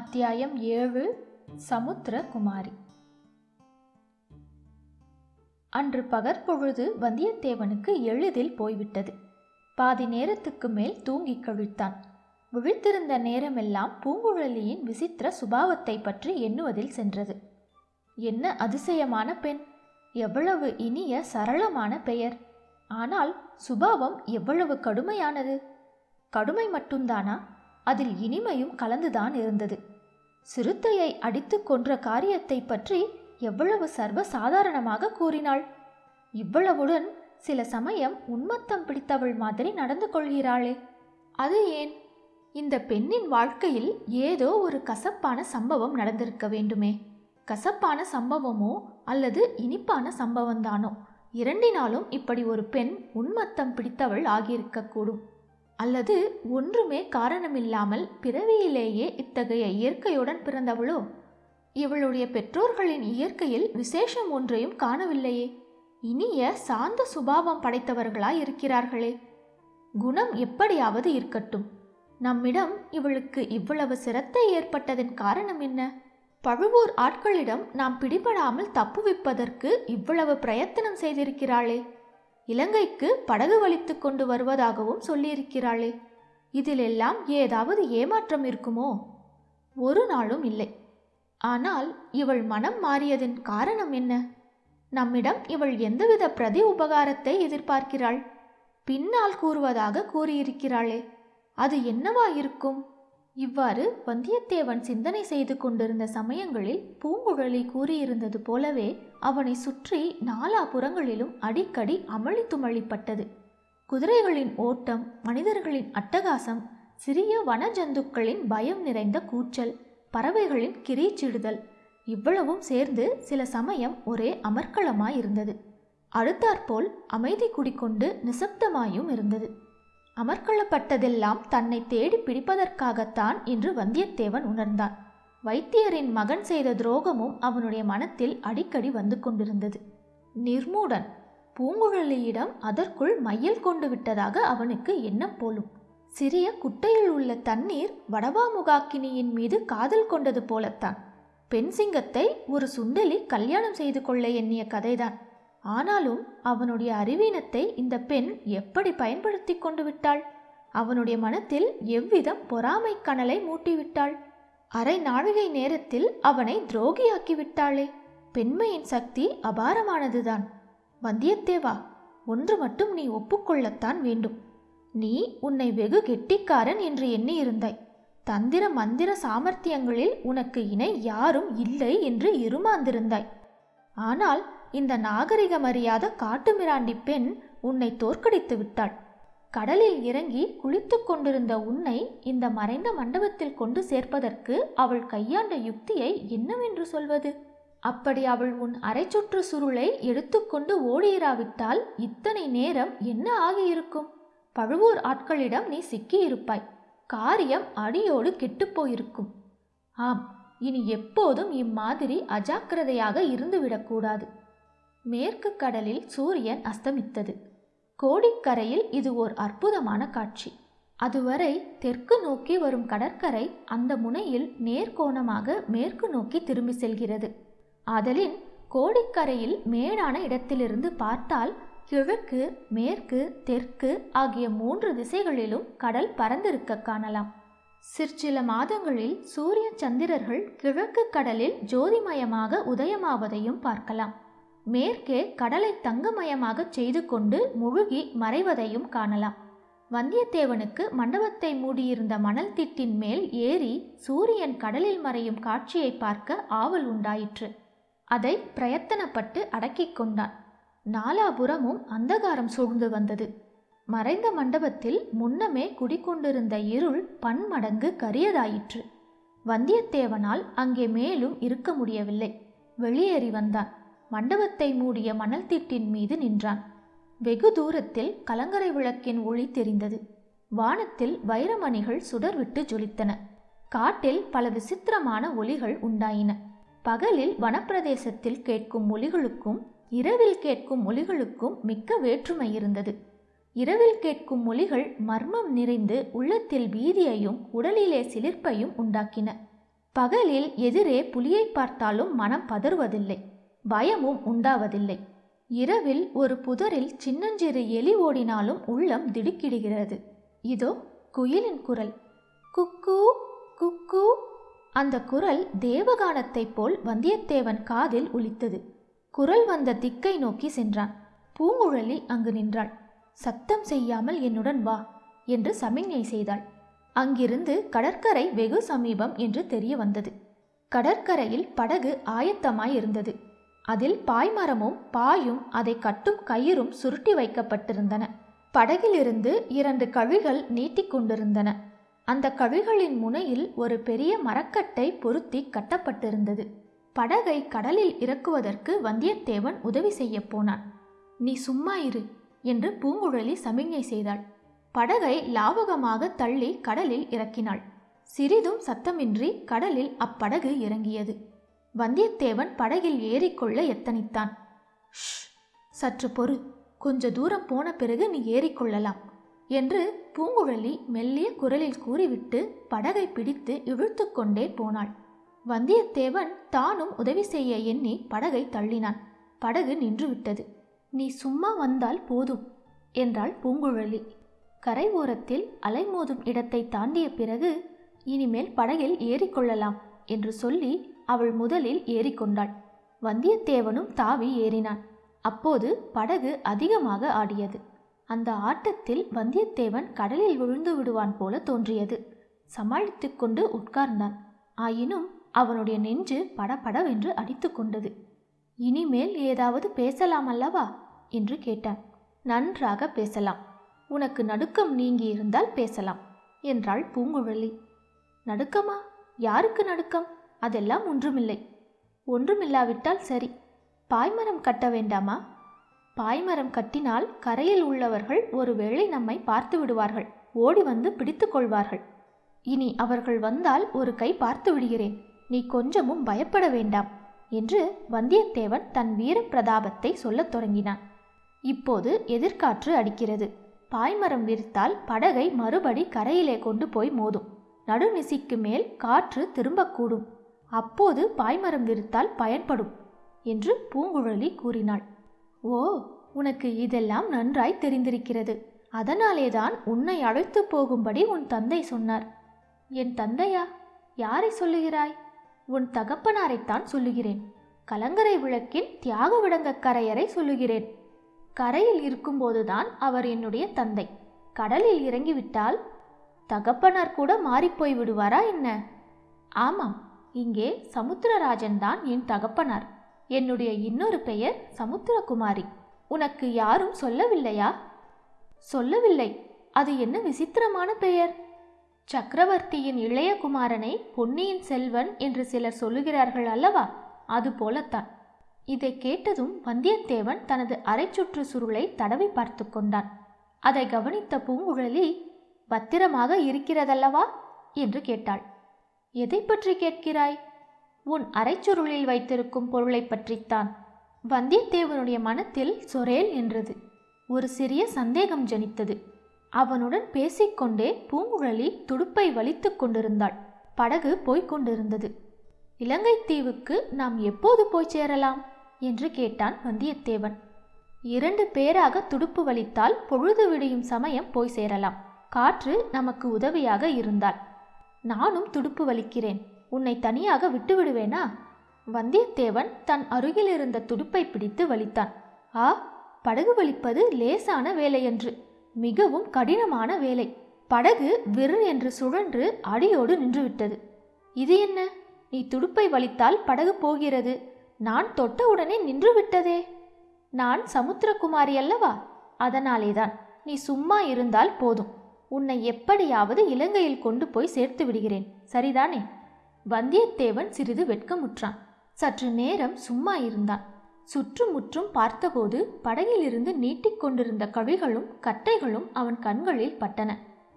அத்தியாயம் ஏழு சமுத்திரகுமாரி. அன்று பகற்பொழுது வந்தியத்தேவனுக்கு எளிதில் போய்விட்டது. பாதி நேரத்துக்கு மேல் தூங்கிக் கழித்தான். விழித்திருந்த நேரமெல்லாம் பூங்குழலியின் விசித்திர சுபாவத்தை பற்றி எண்ணுவதில் சென்றது. என்ன அதிசயமான பெண்! எவ்வளவு இனிய சரளமான பெயர்! ஆனால் சுபாவம் எவ்வளவு கடுமையானது! கடுமை மட்டும்தானா? அதில் இனிமையும் கலந்துதான் இருந்தது. சிறுத்தையை அடித்து கொன்ற காரியத்தை பற்றி எவ்வளவு சர்வ சாதாரணமாக கூறினாள்? இவ்வளவுடன் சில சமயம் உன்மத்தம் பிடித்தவள் மாதிரி நடந்து கொள்கிறாளே. அது ஏன்? இந்த பெண்ணின் வாழ்க்கையில் ஏதோ ஒரு கசப்பான சம்பவம் நடந்திருக்க வேண்டுமே. கசப்பான சம்பவமோ அல்லது இனிப்பான சம்பவம்தானோ இரண்டினாலும் இப்படி ஒரு பெண் உன்மத்தம் பிடித்தவள் ஆகியிருக்கக்கூடும் அல்லது ஒன்றுமே காரணமில்லாமல் பிறவியிலேயே இத்தகைய இயற்கையுடன் பிறந்தவளோ? இவளுடைய பெற்றோர்களின் இயற்கையில் விசேஷம் ஒன்றையும் காணவில்லையே. இனிய சாந்த சுபாவம் படைத்தவர்களாய் இருக்கிறார்களே குணம் எப்படியாவது இருக்கட்டும். நம்மிடம் இவளுக்கு இவ்வளவு சிரத்தை ஏற்பட்டதன் காரணம் என்ன? பழுவூர் ஆட்களிடம் நாம் பிடிபடாமல் தப்புவிப்பதற்கு இவ்வளவு பிரயத்தனம் செய்திருக்கிறாளே. இலங்கைக்கு படகு வலித்து கொண்டு வருவதாகவும் சொல்லியிருக்கிறாளே. இதிலெல்லாம் ஏதாவது ஏமாற்றம் இருக்குமோ? ஒரு நாளும் இல்லை. ஆனால் இவள் மனம் மாறியதன் காரணம் என்ன? நம்மிடம் இவள் எந்தவித பிரதி உபகாரத்தை எதிர்பார்க்கிறாள்? பின்னால் கூறுவதாக கூறியிருக்கிறாளே. அது என்னவா இருக்கும் இவ்வாறு வந்தியத்தேவன் சிந்தனை செய்து கொண்டிருந்த சமயங்களில் பூங்குழலி கூறியிருந்தது போலவே அவனை சுற்றி நாலா புறங்களிலும் அடிக்கடி அமளி துமளிப்பட்டது குதிரைகளின் ஓட்டம் மனிதர்களின் அட்டகாசம் சிறிய வனஜந்துக்களின் பயம் நிறைந்த கூச்சல் பறவைகளின் கிரீச்சிடுதல் இவ்வளவும் சேர்ந்து சில சமயம் ஒரே அமர்க்களமாயிருந்தது. அடுத்தாற்போல் அமைதி குடிக்கொண்டு நிசப்தமாயும் இருந்தது. அமர்க்களப்பட்டதெல்லாம் தன்னை தேடி பிடிப்பதற்காகத்தான் என்று வந்தியத்தேவன் உணர்ந்தான். வைத்தியரின் மகன் செய்த துரோகமும் அவனுடைய மனத்தில் அடிக்கடி வந்து கொண்டிருந்தது. நிர்மூடன் பூங்குழலியிடம் அதற்குள் மையல் கொண்டு விட்டதாக அவனுக்கு எண்ணம் போலும். சிறிய குட்டையில் உள்ள தண்ணீர் வடவாமுகாக்கினியின் மீது காதல் கொண்டது போலத்தான். பெண் சிங்கத்தை ஒரு சுண்டலி கல்யாணம் செய்து கொள்ள எண்ணிய கதைதான். ஆனாலும் அவனுடைய அறிவீனத்தை இந்த பெண் எப்படி பயன்படுத்தி கொண்டு விட்டாள்? அவனுடைய மனத்தில் எவ்விதம் பொறாமை கனலை மூட்டிவிட்டாள்? அரை நாழிகை நேரத்தில் அவனை துரோகியாக்கிவிட்டாளே பெண்மையின் சக்தி அபாரமானதுதான். வந்தியத்தேவா ஒன்று மட்டும் நீ ஒப்புக்கொள்ளத்தான் வேண்டும். நீ உன்னை வெகு கெட்டிக்காரன் என்று எண்ணியிருந்தாய். தந்திர மந்திர சாமர்த்தியங்களில் உனக்கு இணை யாரும் இல்லை என்று இருமாந்திருந்தாய். ஆனால் இந்த நாகரிகமறியாத காட்டுமிராண்டி பெண் உன்னை தோற்கடித்து விட்டாள். கடலில் இறங்கி குளித்து கொண்டிருந்த உன்னை இந்த மறைந்த மண்டபத்தில் கொண்டு சேர்ப்பதற்கு அவள் கையாண்ட யுக்தியை என்னவென்று சொல்வது? அப்படி அவள் உன் அரைச்சுற்று சுருளை எடுத்துக்கொண்டு ஓடியிராவிட்டால் இத்தனை நேரம் என்ன ஆகியிருக்கும்? பழுவூர் ஆட்களிடம் நீ சிக்கியிருப்பாய். காரியம் அடியோடு கெட்டுப்போயிருக்கும் ஆம் இனி எப்போதும் இம்மாதிரி அஜாக்கிரதையாக இருந்துவிடக்கூடாது மேற்கு கடலில் சூரியன் அஸ்தமித்தது. கோடிக்கரையில் இது ஓர் அற்புதமான காட்சி. அதுவரை தெற்கு நோக்கி வரும் கடற்கரை அந்த முனையில் நேர்கோணமாக மேற்கு நோக்கி திரும்பி செல்கிறது. ஆதலின் கோடிக்கரையில் மேடான இடத்திலிருந்து பார்த்தால் கிழக்கு மேற்கு தெற்கு ஆகிய மூன்று திசைகளிலும் கடல் பறந்திருக்க காணலாம். சிற்சில மாதங்களில் சூரிய சந்திரர்கள் கிழக்கு கடலில் ஜோதிமயமாக உதயமாவதையும் பார்க்கலாம். மேற்கே கடலை தங்கமயமாக செய்து கொண்டு முழுகி மறைவதையும் காணலாம். வந்தியத்தேவனுக்கு மண்டபத்தை மூடியிருந்த மணல் திட்டின் மேல் ஏறி சூரியன் கடலில் மறையும் காட்சியை பார்க்க ஆவல் உண்டாயிற்று. அதை பிரயத்தனப்பட்டு அடக்கிக் கொண்டான். நாலாபுறமும் அந்தகாரம் சூழ்ந்து வந்தது. மறைந்த மண்டபத்தில் முன்னமே குடிக்கொண்டிருந்த இருள் பன்மடங்கு கரியதாயிற்று. வந்தியத்தேவனால் அங்கே மேலும் இருக்க முடியவில்லை. வெளியேறி வந்தான். மண்டபத்தை மூடிய மணல் திட்டின் மீது நின்றான். வெகு தூரத்தில் கலங்கரை விளக்கின் ஒளி தெரிந்தது. வானத்தில் வைரமணிகள் சுடர்விட்டு ஜொலித்தன. காட்டில் பல விசித்திரமான ஒலிகள் உண்டாயின. பகலில் வனப்பிரதேசத்தில் கேட்கும் ஒலிகளுக்கும் இரவில் கேட்கும் ஒலிகளுக்கும் மிக்க வேற்றுமை இருந்தது. இரவில் கேட்கும் மொழிகள் மர்மம் நிறைந்து உள்ளத்தில் பீதியையும் உடலிலே சிலிர்ப்பையும் உண்டாக்கின. பகலில் எதிரே புலியை பார்த்தாலும் மனம் பதறுவதில்லை. பயமும் உண்டாவதில்லை. இரவில் ஒரு புதரில் சின்னஞ்சிறு எலி ஓடினாலும் உள்ளம் திடுக்கிடுகிறது. இதோ குயிலின் குரல். குக்கு குக்கு. அந்த குரல் தேவகானத்தைப் போல் வந்தியத்தேவன் காதில் ஒலித்தது. குரல் வந்த திக்கை நோக்கி சென்றான். பூங்குழலி அங்கு நின்றாள். சத்தம் செய்யாமல் என்னுடன் வா என்று சமிஞ்ஞை செய்தாள். அங்கிருந்து கடற்கரை வெகு சமீபம் என்று தெரிய வந்தது கடற்கரையில் படகு ஆயத்தமாய் இருந்தது அதில் பாய்மரமும் பாயும் அதை கட்டும் கயிறும் சுருட்டி வைக்கப்பட்டிருந்தன. படகிலிருந்து இரண்டு கழிகள் நீட்டிக்கொண்டிருந்தன அந்த கழிகளின் முனையில் ஒரு பெரிய மரக்கட்டை பொருத்தி கட்டப்பட்டிருந்தது. படகை கடலில் இறக்குவதற்கு வந்தியத்தேவன் உதவி செய்யப் போனான். நீ சும்மா இரு என்று பூங்குழலி சமிஞ்ஞை செய்தாள். படகை லாவகமாக தள்ளி கடலில் இறக்கினாள். சிறிதும் சத்தமின்றி கடலில் அப்படகு இறங்கியது. வந்தியத்தேவன் படகில் ஏறிக்கொள்ள எத்தனித்தான். ஷ்! சற்று பொறு. கொஞ்ச தூரம் போன பிறகு நீ ஏறிக்கொள்ளலாம் என்று பூங்குழலி மெல்லிய குரலில் கூறிவிட்டு படகை பிடித்து இழுத்து கொண்டே போனாள். வந்தியத்தேவன் தானும் உதவி செய்ய எண்ணி படகை தள்ளினான். படகு நின்றுவிட்டது. நீ சும்மா வந்தால் போதும் என்றாள் பூங்குழலி. கரை ஓரத்தில் அலைமோதும் இடத்தை தாண்டிய பிறகு இனிமேல் படகில் ஏறிக்கொள்ளலாம் என்று சொல்லி அவள் முதலில் ஏறிக்கொண்டாள். வந்தியத்தேவனும் தாவி ஏறினான். அப்போது படகு அதிகமாக ஆடியது. அந்த ஆட்டத்தில் வந்தியத்தேவன் கடலில் விழுந்து விடுவான் போல தோன்றியது. சமாளித்து கொண்டு உட்கார்ந்தான். ஆயினும் அவனுடைய நெஞ்சு படபடவென்று அடித்து கொண்டது. இனிமேல் ஏதாவது பேசலாம் அல்லவா? என்று கேட்டான். நன்றாக பேசலாம். உனக்கு நடுக்கம் நீங்கி இருந்தால் பேசலாம் என்றாள் பூங்குழலி. நடுக்கமா? யாருக்கு நடுக்கம்? அதெல்லாம் ஒன்றுமில்லை. ஒன்றுமில்லாவிட்டால் சரி. பாய்மரம் கட்ட வேண்டாமா? பாய்மரம் கட்டினால் கரையில் உள்ளவர்கள் ஒருவேளை நம்மை பார்த்து விடுவார்கள். ஓடி வந்து பிடித்து கொள்வார்கள். இனி அவர்கள் வந்தால் ஒரு கை பார்த்து விடுகிறேன். நீ கொஞ்சமும் பயப்பட வேண்டாம் என்று வந்தியத்தேவன் தன் வீர பிரதாபத்தை சொல்லத் தொடங்கினான். இப்போது எதிர்காற்று அடிக்கிறது. பாய்மரம் விரித்தால் படகை மறுபடி கரையிலே கொண்டு போய் மோதும். நடுநிசிக்கு மேல் காற்று திரும்பக்கூடும். அப்போது பாய்மரம் விரித்தால் பயன்படும் என்று பூங்குழலி கூறினாள். ஓ உனக்கு இதெல்லாம் நன்றாய் தெரிந்திருக்கிறது. அதனாலேதான் உன்னை அழைத்து போகும்படி உன் தந்தை சொன்னார். என் தந்தையா? யாரை சொல்லுகிறாய்? உன் தகப்பனாரைத்தான் சொல்லுகிறேன். கலங்கரை விளக்கின் தியாக விடங்கக் கரையரை சொல்லுகிறேன். கரையில் இருக்கும்போதுதான் அவர் என்னுடைய தந்தை. கடலில் இறங்கிவிட்டால் தகப்பனார் கூட மாறிப்போய் விடுவாரா என்ன? ஆமாம். இங்கே சமுத்திரராஜன் தான் என் தகப்பனார். என்னுடைய இன்னொரு பெயர் சமுத்திரகுமாரி. உனக்கு யாரும் சொல்லவில்லையா? சொல்லவில்லை. அது என்ன விசித்திரமான பெயர்? சக்கரவர்த்தியின் இளைய குமாரனை பொன்னியின் செல்வன் என்று சிலர் சொல்லுகிறார்கள் அல்லவா? அது போலத்தான். இதை கேட்டதும் வந்தியத்தேவன் தனது அரைச்சுற்று சுருளை தடவி பார்த்து கொண்டான். அதை கவனித்த பூங்குழலி பத்திரமாக இருக்கிறதல்லவா? என்று கேட்டாள். எதை பற்றி கேட்கிறாய்? உன் அரைச்சுருளில் வைத்திருக்கும் பொருளை பற்றித்தான். வந்தியத்தேவனுடைய மனத்தில் சொரேல் என்றது ஒரு சிறிய சந்தேகம் ஜனித்தது. அவனுடன் பேசிக்கொண்டே பூங்குழலி துடுப்பை வலித்து கொண்டிருந்தாள். படகு போய்க் கொண்டிருந்தது. இலங்கை தீவுக்கு நாம் எப்போது போய் சேரலாம்? என்று கேட்டான் வந்தியத்தேவன். இரண்டு பேராக துடுப்பு வலித்தால் பொழுது விடியும் சமயம் போய் சேரலாம். காற்று நமக்கு உதவியாக இருந்தால். நானும் துடுப்பு வலிக்கிறேன். உன்னை தனியாக விட்டுவிடுவேனா? வந்தியத்தேவன் தன் அருகில் இருந்த துடுப்பை பிடித்து வலித்தான். ஆ படகு வலிப்பது லேசான வேலையன்று. மிகவும் கடினமான வேலை. படகு விறு என்று சுழன்று அடியோடு நின்றுவிட்டது. இது என்ன? நீ துடுப்பை வலித்தால் படகு போகிறது. நான் தொட்டவுடனே உடனே நின்றுவிட்டதே. நான் சமுத்திரகுமாரி அல்லவா? அதனாலேதான். நீ சும்மா இருந்தால் போதும். உன்னை எப்படியாவது இலங்கையில் கொண்டு போய் சேர்த்து விடுகிறேன். சரிதானே? வந்தியத்தேவன் சிறிது வெட்கமுற்றான். சற்று நேரம் சும்மா இருந்தான். சுற்றுமுற்றும் பார்த்தபோது படகிலிருந்து நீட்டிக்கொண்டிருந்த கழிகளும் கட்டைகளும் அவன் கண்களில் பட்டன.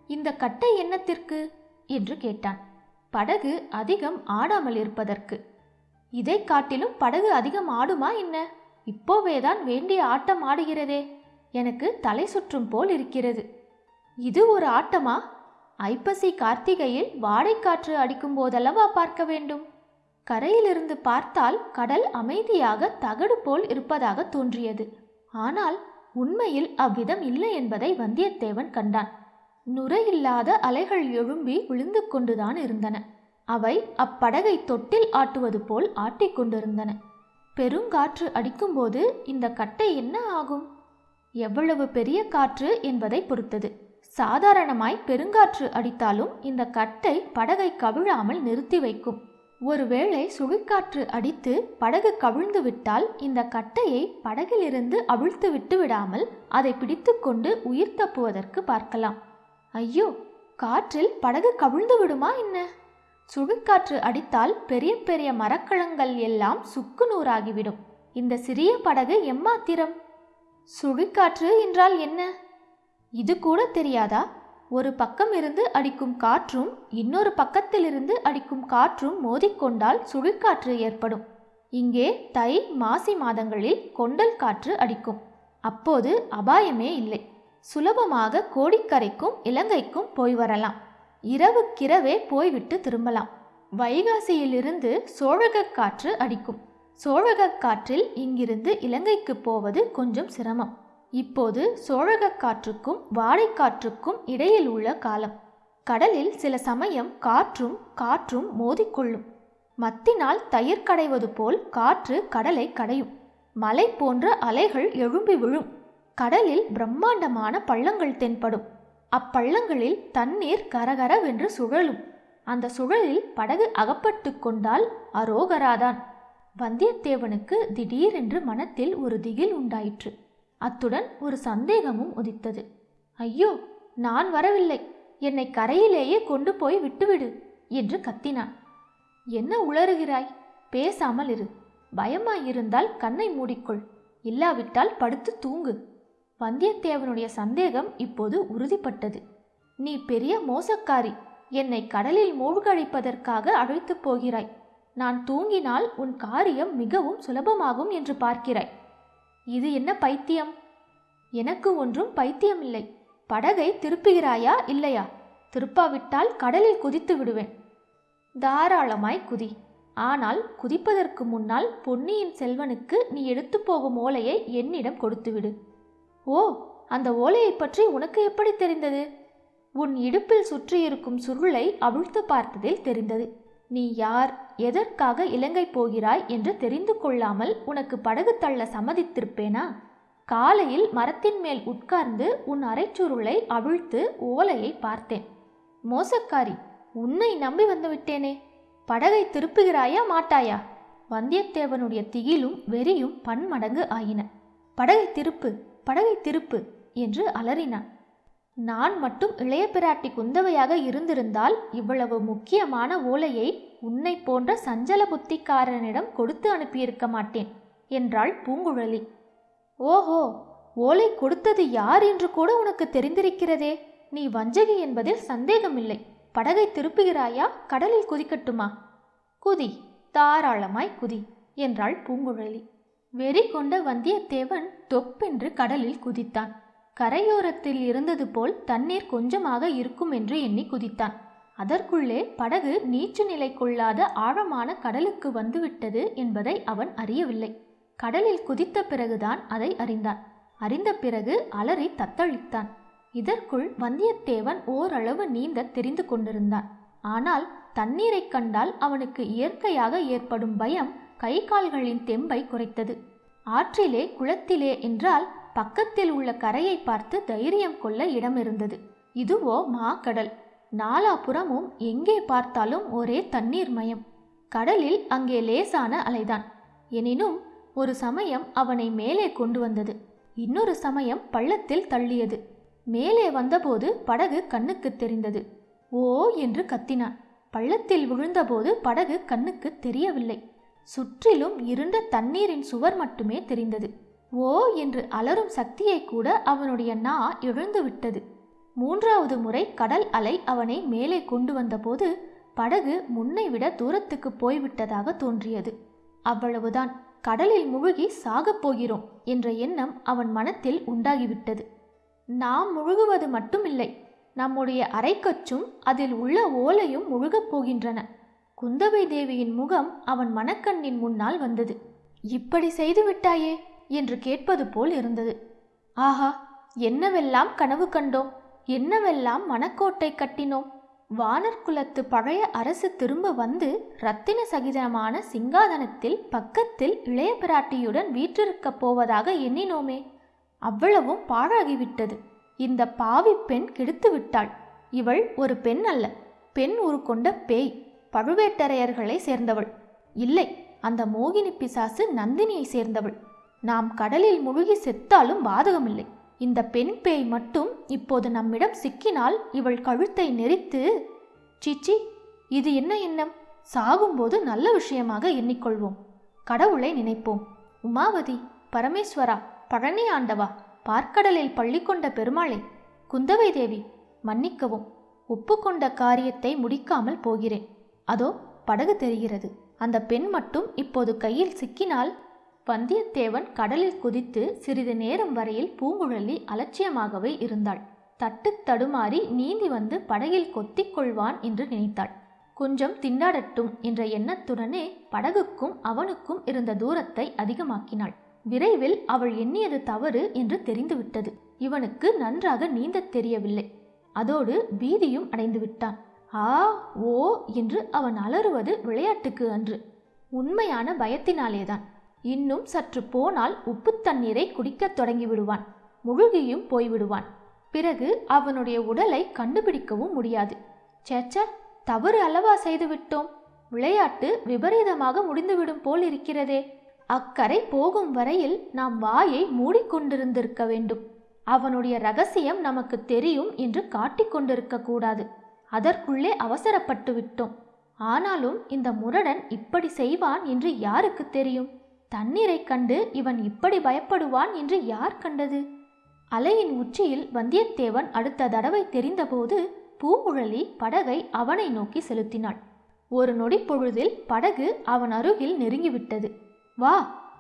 இந்த கட்டை என்னத்திற்கு? என்று கேட்டான். படகு அதிகம் ஆடாமல் இருப்பதற்கு. இதை காட்டிலும் படகு அதிகம் ஆடுமா என்ன? இப்போவேதான் வேண்டிய ஆட்டம் ஆடுகிறதே. எனக்கு தலை சுற்றும் போல் இருக்கிறது. இது ஒரு ஆட்டமா? ஐப்பசி கார்த்திகையில் வாடைக்காற்று அடிக்கும் போதல்லவா பார்க்க வேண்டும்? கரையிலிருந்து பார்த்தால் கடல் அமைதியாக தகடு போல் இருப்பதாக தோன்றியது. ஆனால் உண்மையில் அவ்விதம் இல்லை என்பதை வந்தியத்தேவன் கண்டான். நுரையில்லாத அலைகள் எழும்பி விழுந்து கொண்டுதான் இருந்தன. அவை அப்படகை தொட்டில் ஆட்டுவது போல் ஆட்டிக்கொண்டிருந்தன பெருங்காற்று அடிக்கும்போது இந்த கட்டை என்ன ஆகும்? எவ்வளவு பெரிய காற்று என்பதை பொறுத்தது. சாதாரணமாய் பெருங்காற்று அடித்தாலும் இந்த கட்டை படகை கவிழாமல் நிறுத்தி வைக்கும். ஒருவேளை சுழிக்காற்று அடித்து படகு கவிழ்ந்து விட்டால் இந்த கட்டையை படகிலிருந்து அவிழ்த்து விட்டு விடாமல் அதை பிடித்துக்கொண்டு உயிர் தப்புவதற்கு பார்க்கலாம். ஐயோ காற்றில் படகு கவிழ்ந்து விடுமா என்ன? சுழிக்காற்று அடித்தால் பெரிய பெரிய மரக்கலங்கள் எல்லாம் சுக்கு நூறாகிவிடும். இந்த சிறிய படகு எம்மாத்திரம்? சுழிக்காற்று என்றால் என்ன? இது கூட தெரியாதா? ஒரு பக்கம் இருந்து அடிக்கும் காற்றும் இன்னொரு பக்கத்திலிருந்து அடிக்கும் காற்றும் மோதிக்கொண்டால் சுழிக்காற்று ஏற்படும். இங்கே தை மாசி மாதங்களில் கொண்டல் காற்று அடிக்கும். அப்போது அபாயமே இல்லை. சுலபமாக கோடிக்கரைக்கும் இலங்கைக்கும் போய் வரலாம். இரவுக்கிரவே போய்விட்டு திரும்பலாம். வைகாசியிலிருந்து சோழகக் காற்று அடிக்கும். சோழகக் காற்றில் இங்கிருந்து இலங்கைக்கு போவது கொஞ்சம் சிரமம். இப்போது சோழகக் காற்றுக்கும் வாடைக்காற்றுக்கும் இடையில் உள்ள காலம். கடலில் சில சமயம் காற்றும் காற்றும் மோதிக்கொள்ளும் மத்தினால் தயிர் கடைவது போல் காற்று கடலை கடையும். மலை போன்ற அலைகள் எழும்பி விழும். கடலில் பிரம்மாண்டமான பள்ளங்கள் தென்படும். அப்பள்ளங்களில் தண்ணீர் கரகரவென்று சுழலும். அந்த சுழலில் படகு அகப்பட்டு கொண்டால் அரோகராதான். வந்தியத்தேவனுக்கு திடீரென்று மனத்தில் ஒரு திகில் உண்டாயிற்று. அத்துடன் ஒரு சந்தேகமும் உதித்தது. ஐயோ நான் வரவில்லை. என்னை கரையிலேயே கொண்டு போய் விட்டுவிடு என்று கத்தினான். என்ன உளறுகிறாய்? பேசாமல் இரு. பயமாயிருந்தால் கண்ணை மூடிக்கொள். இல்லாவிட்டால் படுத்து தூங்கு. வந்தியத்தேவனுடைய சந்தேகம் இப்போது உறுதிப்பட்டது. நீ பெரிய மோசக்காரி. என்னை கடலில் மூழ்கடிப்பதற்காக அழைத்துப் போகிறாய். நான் தூங்கினால் உன் காரியம் மிகவும் சுலபமாகும் என்று பார்க்கிறாய். இது என்ன பைத்தியம்? எனக்கு ஒன்றும் பைத்தியமில்லை. படகை திருப்புகிறாயா இல்லையா? திருப்பாவிட்டால் கடலில் குதித்து விடுவேன். தாராளமாய் குதி. ஆனால் குதிப்பதற்கு முன்னால் பொன்னியின் செல்வனுக்கு நீ எடுத்து போகும் ஓலையை என்னிடம் கொடுத்துவிடு. ஓ அந்த ஓலையை பற்றி உனக்கு எப்படி தெரிந்தது? உன் இடுப்பில் சுற்றியிருக்கும் சுருளை அவிழ்த்து பார்த்ததில் தெரிந்தது. நீ யார்? எதற்காக இலங்கை போகிறாய் என்று தெரிந்து கொள்ளாமல் உனக்கு படகு தள்ள சம்மதித்திருப்பேனா? காலையில் மரத்தின் மேல் உட்கார்ந்து உன் அரைச்சுருளை அவிழ்த்து ஓலையை பார்த்தேன். மோசக்காரி உன்னை நம்பி வந்துவிட்டேனே படகை திருப்புகிறாயா மாட்டாயா? வந்தியத்தேவனுடைய திகிலும் வெறியும் பன்மடங்கு ஆயின. படகை திருப்பு படகை திருப்பு என்று அலறினான். நான் மட்டும் இளைய பிராட்டி குந்தவையாக இருந்திருந்தால் இவ்வளவு முக்கியமான ஓலையை உன்னை போன்ற சஞ்சல புத்திக்காரனிடம் கொடுத்து அனுப்பியிருக்க மாட்டேன் என்றாள் பூங்குழலி. ஓஹோ ஓலை கொடுத்தது யார் என்று கூட உனக்கு தெரிந்திருக்கிறதே. நீ வஞ்சகி என்பதில் சந்தேகமில்லை. படகை திருப்புகிறாயா? கடலில் குதிக்கட்டுமா? குதி தாராளமாய் குதி என்றாள் பூங்குழலி. வெறி கொண்ட வந்தியத்தேவன் தொப்பென்று கடலில் குதித்தான். கரையோரத்தில் இருந்தது போல் தண்ணீர் கொஞ்சமாக இருக்கும் என்று எண்ணி குதித்தான். அதற்குள்ளே படகு நீச்சு நிலை கொள்ளாத ஆழமான கடலுக்கு வந்துவிட்டது என்பதை அவன் அறியவில்லை. கடலில் குதித்த பிறகுதான் அதை அறிந்தான். அறிந்த பிறகு அலறி தத்தளித்தான். இதற்குள் வந்தியத்தேவன் ஓரளவு நீந்த தெரிந்து கொண்டிருந்தான். ஆனால் தண்ணீரைக் கண்டால் அவனுக்கு இயற்கையாக ஏற்படும் பயம் கை கால்களின் தெம்பை குறைத்தது. ஆற்றிலே குளத்திலே என்றால் பக்கத்தில் உள்ள கரையை பார்த்து தைரியம் கொள்ள இடம் இருந்தது இதுவோ மாக்கடல் நாலாபுறமும் எங்கே பார்த்தாலும் ஒரே தண்ணீர் மயம். கடலில் அங்கே லேசான அலைதான். எனினும் ஒரு சமயம் அவனை மேலே கொண்டு வந்தது. இன்னொரு சமயம் பள்ளத்தில் தள்ளியது. மேலே வந்தபோது படகு கண்ணுக்கு தெரிந்தது. ஓ என்று கத்தினான். பள்ளத்தில் விழுந்தபோது படகு கண்ணுக்கு தெரியவில்லை. சுற்றிலும் இருண்ட தண்ணீரின் சுவர் மட்டுமே தெரிந்தது. ஓ என்று அலறும் சக்தியை கூட அவனுடைய நா எழுந்து விட்டது மூன்றாவது முறை கடல் அலை அவனை மேலே கொண்டு வந்தபோது படகு முன்னை விட தூரத்துக்கு போய்விட்டதாக தோன்றியது. அவ்வளவுதான் கடலில் முழுகி சாகப் போகிறோம் என்ற எண்ணம் அவன் மனத்தில் உண்டாகிவிட்டது. நாம் முழுகுவது மட்டுமில்லை நம்முடைய அரைக்கச்சும் அதில் உள்ள ஓலையும் முழுகப் போகின்றன. குந்தவை தேவியின் முகம் அவன் மனக்கண்ணின் முன்னால் வந்தது. இப்படி செய்து விட்டாயே என்று கேட்பது போல் இருந்தது. ஆஹா என்னவெல்லாம் கனவு கண்டோம்? என்னவெல்லாம் மனக்கோட்டை கட்டினோம்? வானர்குலத்து பழைய அரசு திரும்ப வந்து ரத்தின சகிதமான சிங்காதனத்தில் பக்கத்தில் இளைய பிராட்டியுடன் வீற்றிருக்கப் போவதாக எண்ணினோமே. அவ்வளவும் பாழாகிவிட்டது. இந்த பாவி பெண் கெடுத்து விட்டாள். இவள் ஒரு பெண் அல்ல. பெண் உருக்கொண்ட பேய். பழுவேட்டரையர்களை சேர்ந்தவள். இல்லை அந்த மோகினி பிசாசு நந்தினியை சேர்ந்தவள். நாம் கடலில் முழுகி செத்தாலும் பாதகமில்லை. இந்த பெண் பேய் மட்டும் இப்போது நம்மிடம் சிக்கினால் இவள் கழுத்தை நெரித்து சிச்சி இது என்ன எண்ணம்? சாகும்போது நல்ல விஷயமாக எண்ணிக்கொள்வோம். கடவுளை நினைப்போம். உமாவதி பரமேஸ்வரா பழனி ஆண்டவா பார்க்கடலில் பள்ளி கொண்ட பெருமாளே குந்தவை தேவி மன்னிக்கவும் ஒப்புக்கொண்ட காரியத்தை முடிக்காமல் போகிறேன். அதோ படகு தெரிகிறது. அந்த பெண் மட்டும் இப்போது கையில் சிக்கினால் வந்தியத்தேவன் கடலில் குதித்து சிறிது நேரம் வரையில் பூங்குழலி அலட்சியமாகவே இருந்தாள். தட்டு தடுமாறி நீந்தி வந்து படகில் கொத்திக் கொள்வான் என்று நினைத்தாள். கொஞ்சம் திண்டாடட்டும் என்ற எண்ணத்துடனே படகுக்கும் அவனுக்கும் இருந்த தூரத்தை அதிகமாக்கினாள். விரைவில் அவள் எண்ணியது தவறு என்று தெரிந்துவிட்டது. இவனுக்கு நன்றாக நீந்தத் தெரியவில்லை. அதோடு பீதியும் அடைந்து விட்டான். ஆ ஓ என்று அவன் அலறுவது விளையாட்டுக்கு அன்று. உண்மையான பயத்தினாலேதான். இன்னும் சற்று போனால் உப்பு தண்ணீரை குடிக்கத் தொடங்கிவிடுவான். முழுகியும் போய்விடுவான். பிறகு அவனுடைய உடலை கண்டுபிடிக்கவும் முடியாது. சேச்ச தவறு அல்லவா செய்துவிட்டோம்? விளையாட்டு விபரீதமாக முடிந்துவிடும் போல் இருக்கிறதே. அக்கரை போகும் வரையில் நாம் வாயை மூடிக்கொண்டிருந்திருக்க வேண்டும். அவனுடைய ரகசியம் நமக்கு தெரியும் என்று காட்டிக்கொண்டிருக்க கூடாது. அதற்குள்ளே அவசரப்பட்டு விட்டோம் ஆனாலும் இந்த முரடன் இப்படி செய்வான் என்று யாருக்கு தெரியும்? தண்ணீரை கண்டு இவன் இப்படி பயப்படுவான் என்று யார் கண்டது? அலையின் உச்சியில் வந்தியத்தேவன் அடுத்த தடவை தெரிந்தபோது பூங்குழலி படகை அவனை நோக்கி செலுத்தினாள். ஒரு நொடி பொழுதில் படகு அவன் அருகில் நெருங்கிவிட்டது. வா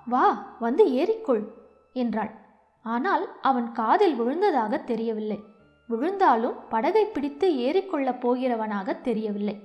வா வந்து ஏறிக்கொள் என்றாள். ஆனால் அவன் காதில் விழுந்ததாக தெரியவில்லை. விழுந்தாலும் படகை பிடித்து ஏறிக்கொள்ளப் போகிறவனாக தெரியவில்லை.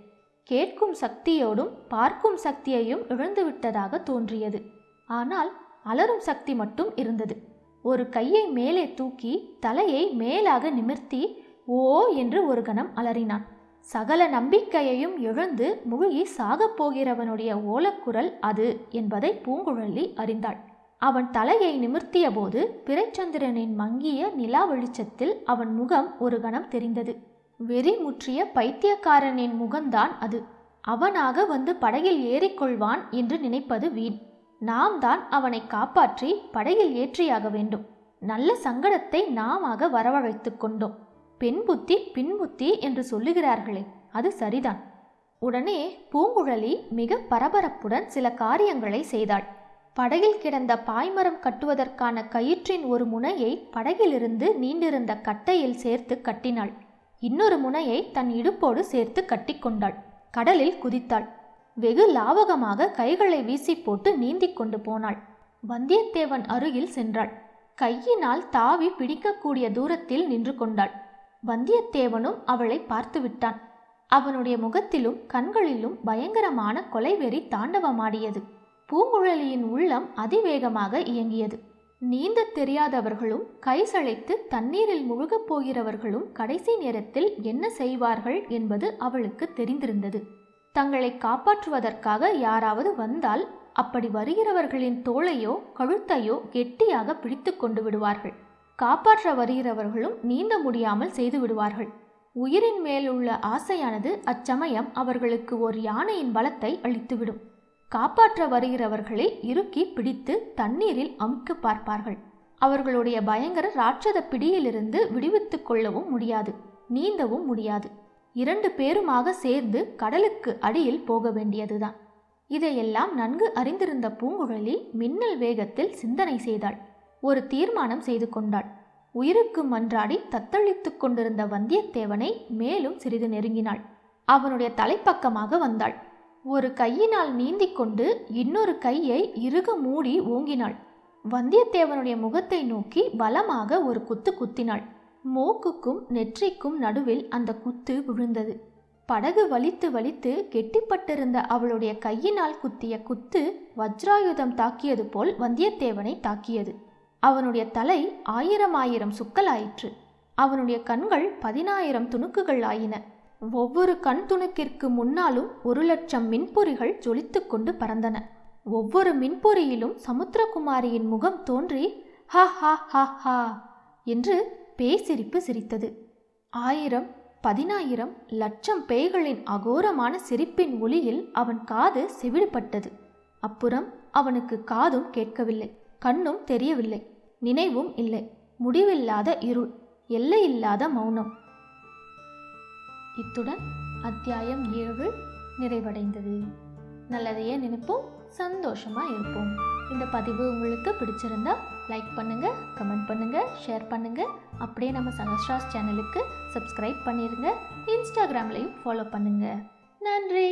கேட்கும் சக்தியோடும் பார்க்கும் சக்தியையும் இழந்துவிட்டதாக தோன்றியது. ஆனால் அலறும் சக்தி மட்டும் இருந்தது. ஒரு கையை மேலே தூக்கி தலையை மேலாக நிமிர்த்தி ஓ என்று ஒரு கணம் அலறினான். சகல நம்பிக்கையையும் இழந்து முழுகி சாகப் போகிறவனுடைய ஓலக்குரல் அது என்பதை பூங்குழலி அறிந்தாள். அவன் தலையை நிமிர்த்தியபோது பிறைச்சந்திரனின் மங்கிய நிலா வெளிச்சத்தில் அவன் முகம் ஒரு கணம் தெரிந்தது. வெறி முற்றிய பைத்தியக்காரனின் முகம்தான் அது. அவனாக வந்து படகில் ஏறிக்கொள்வான் என்று நினைப்பது வீண். நாம் தான் அவனை காப்பாற்றி படகில் ஏற்றியாக வேண்டும். நல்ல சங்கடத்தை நாமாக வரவழைத்து கொண்டோம். பெண் புத்தி பின் புத்தி என்று சொல்லுகிறார்களே அது சரிதான். உடனே பூங்குழலி மிக பரபரப்புடன் சில காரியங்களை செய்தாள். படகில் கிடந்த பாய்மரம் கட்டுவதற்கான கயிற்றின் ஒரு முனையை படகிலிருந்து நீண்டிருந்த கட்டையில் சேர்த்து கட்டினாள். இன்னொரு முனையை தன் இடுப்போடு சேர்த்து கட்டிக்கொண்டாள் கடலில் குதித்தாள். வெகு லாவகமாக கைகளை வீசி போட்டு நீந்திக் கொண்டு போனாள். வந்தியத்தேவன் அருகில் சென்றாள். கையினால் தாவி பிடிக்கக்கூடிய தூரத்தில் நின்று கொண்டாள். வந்தியத்தேவனும் அவளை பார்த்து விட்டான். அவனுடைய முகத்திலும் கண்களிலும் பயங்கரமான கொலைவெறி தாண்டவமாடியது. பூங்குழலியின் உள்ளம் அதிவேகமாக இயங்கியது. நீந்தத் தெரியாதவர்களும் கை சளைத்து தண்ணீரில் முழுகப் போகிறவர்களும் கடைசி நேரத்தில் என்ன செய்வார்கள் என்பது அவளுக்கு தெரிந்திருந்தது. தங்களை காப்பாற்றுவதற்காக யாராவது வந்தால் அப்படி வருகிறவர்களின் தோளையோ கழுத்தையோ கெட்டியாக பிடித்து கொண்டு விடுவார்கள். காப்பாற்ற வருகிறவர்களும் நீந்த முடியாமல் செய்து விடுவார்கள். உயிரின் மேல் உள்ள ஆசையானது அச்சமயம் அவர்களுக்கு ஒரு யானையின் பலத்தை அளித்துவிடும். காப்பாற்ற வருகிறவர்களை இறுக்கி பிடித்து தண்ணீரில் அமுக்க பார்ப்பார்கள். அவர்களுடைய பயங்கர ராட்சத பிடியிலிருந்து விடுவித்துக் கொள்ளவும் முடியாது நீந்தவும் முடியாது. இரண்டு பேருமாக சேர்ந்து கடலுக்கு அடியில் போக வேண்டியதுதான். இதையெல்லாம் நன்கு அறிந்திருந்த பூங்குழலி மின்னல் வேகத்தில் சிந்தனை செய்தாள். ஒரு தீர்மானம் செய்து கொண்டாள். உயிருக்கு மன்றாடி தத்தளித்துக் கொண்டிருந்த வந்தியத்தேவனை மேலும் சிறிது நெருங்கினாள். அவனுடைய தலைப்பக்கமாக வந்தாள். ஒரு கையினால் நீந்தி கொண்டு இன்னொரு கையை இறுக மூடி ஓங்கினாள். வந்தியத்தேவனுடைய முகத்தை நோக்கி பலமாக ஒரு குத்து குத்தினாள். மூக்குக்கும் நெற்றிக்கும் நடுவில் அந்த குத்து விழுந்தது. படகு வலித்து வலித்து கெட்டிப்பட்டிருந்த அவளுடைய கையினால் குத்திய குத்து வஜ்ராயுதம் தாக்கியது போல் வந்தியத்தேவனை தாக்கியது. அவனுடைய தலை ஆயிரம் ஆயிரம் சுக்கலாயிற்று அவனுடைய கண்கள் பதினாயிரம் துணுக்குகள் ஆயின. ஒவ்வொரு கண் துணுக்கிற்கு முன்னாலும் ஒரு லட்சம் மின்பொறிகள் ஜொலித்து கொண்டு பறந்தன. ஒவ்வொரு மின்பொறியிலும் சமுத்திரகுமாரியின் முகம் தோன்றி ஹா ஹா ஹா ஹா என்று பேய் சிரிப்பு சிரித்தது. ஆயிரம் பதினாயிரம் லட்சம் பேய்களின் அகோரமான சிரிப்பின் ஒளியில் அவன் காது செவிடுபட்டது அப்புறம் அவனுக்கு காதும் கேட்கவில்லை கண்ணும் தெரியவில்லை நினைவும் இல்லை முடிவில்லாத இருள் எல்லையில்லாத மௌனம். இத்துடன் அத்தியாயம் ஏழு நிறைவடைந்தது. நல்லதையே நினைப்போம் சந்தோஷமா இருப்போம். இந்த பதிவு உங்களுக்கு பிடிச்சிருந்தா லைக் பண்ணுங்க கமெண்ட் பண்ணுங்க ஷேர் பண்ணுங்க. அப்படியே நம்ம சஹஸ்ராஸ் சேனலுக்கு சப்ஸ்கிரைப் பண்ணிடுங்க இன்ஸ்டாகிராம்லையும் ஃபாலோ பண்ணுங்கள் நன்றி.